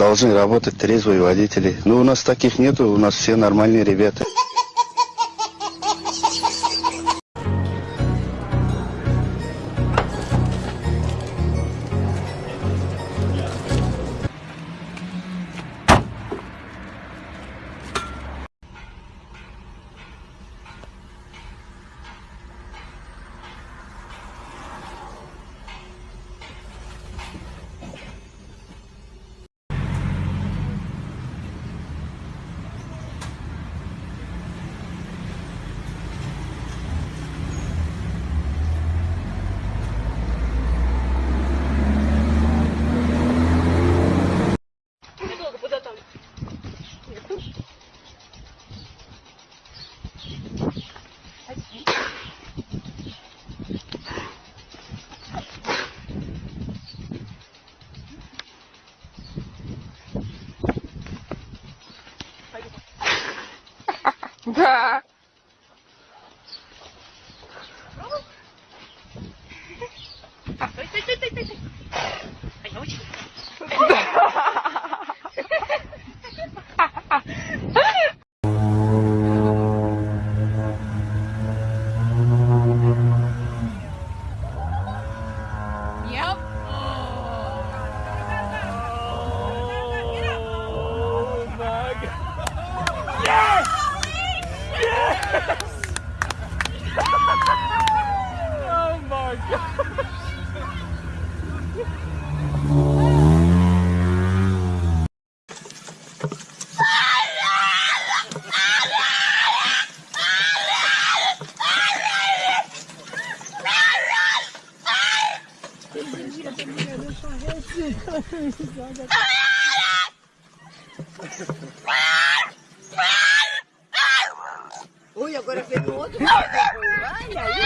должны работать трезвые водители. Но у нас таких нету, у нас все нормальные ребята. Tá. Ai, ai, ai, ai, ai. Ai, ai. Ui, agora fez o outro. Olha aí.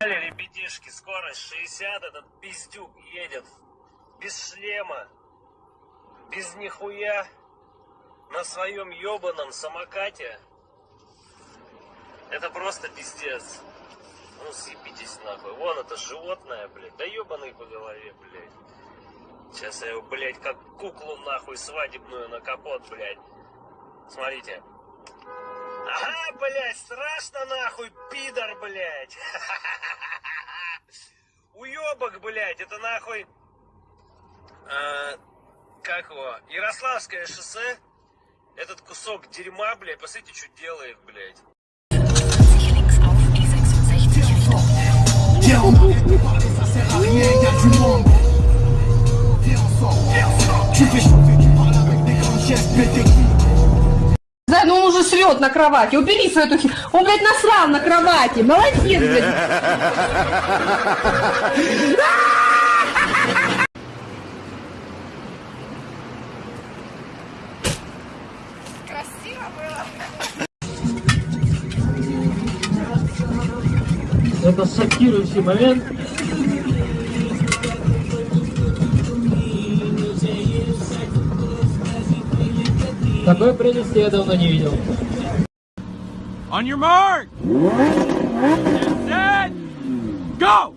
Ребятишки, скорость 60, этот пиздюк едет без шлема, без нихуя, на своем ебаном самокате. Это просто пиздец. Ну съебитесь нахуй. Вон это животное, блядь. Да ебаный по голове, блядь. Сейчас я его, блядь, как куклу нахуй свадебную на капот, блядь. Смотрите. Ага, блядь, страшно нахуй, пидор, блядь. Уебок, блядь, это нахуй... а, как его? Ярославское шоссе. Этот кусок дерьма, блядь, посмотрите, что делает, блядь. Ну он уже срет на кровати. Убери свою эту Он, блядь, насрал на кровати. Молодец, блядь. Это шокирующий момент. Такой прелести я давно не видел. On your mark! Set! Go!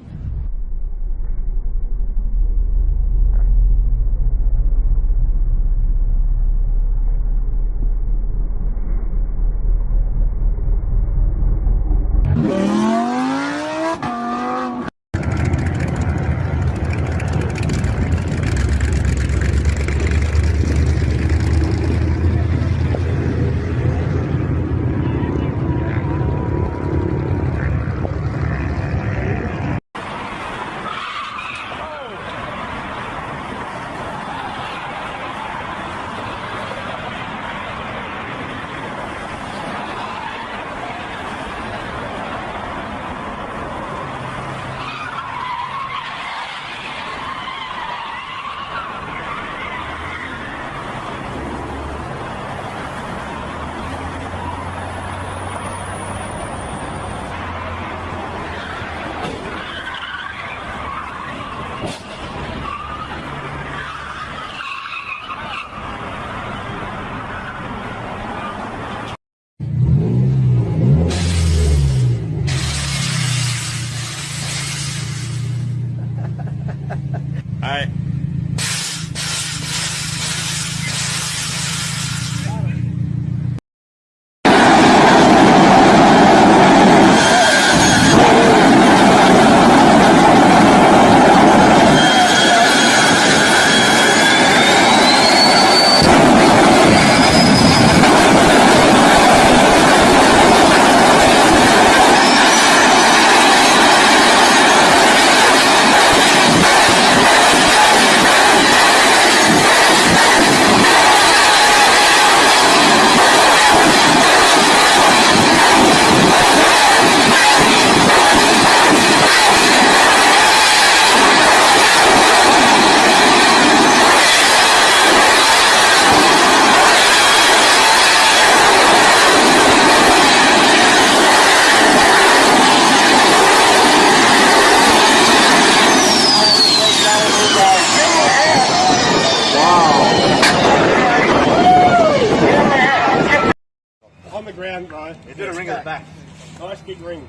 You did a ring at the back. Nice big ring.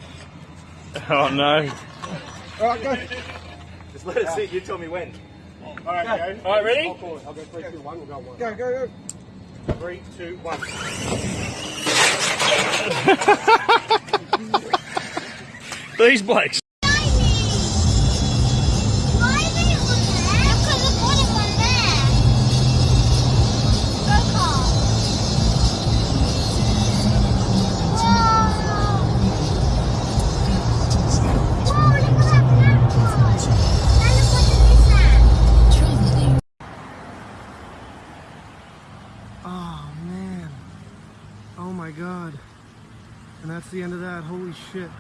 Oh no. All right, go. Just let it sit. You tell me when. All right, go. All right, ready? I'll call it. I'll go three, two, one. We'll go one. Go, go, go. Three, two, one. These blokes. And that's the end of that. Holy shit.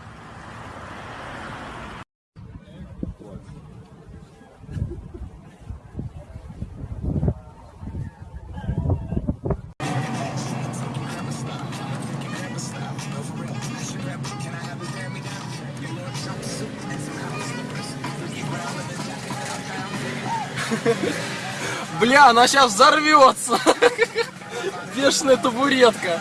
Бля, она сейчас взорвется. Бешеная табуретка.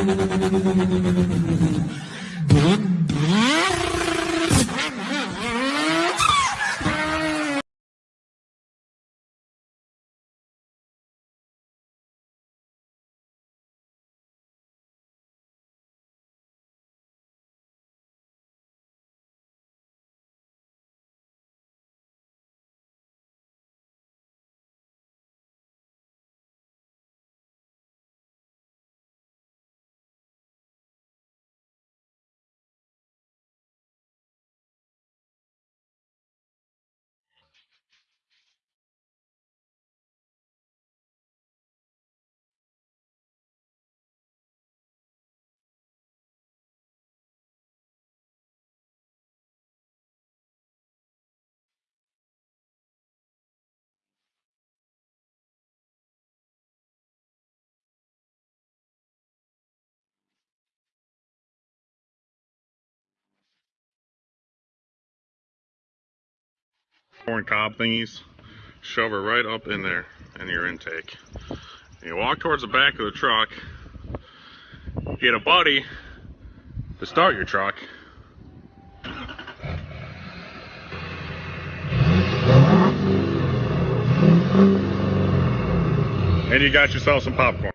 corn cob thingies, shove her right up in there in your intake. And you walk towards the back of the truck, get a buddy to start your truck. And you got yourself some popcorn.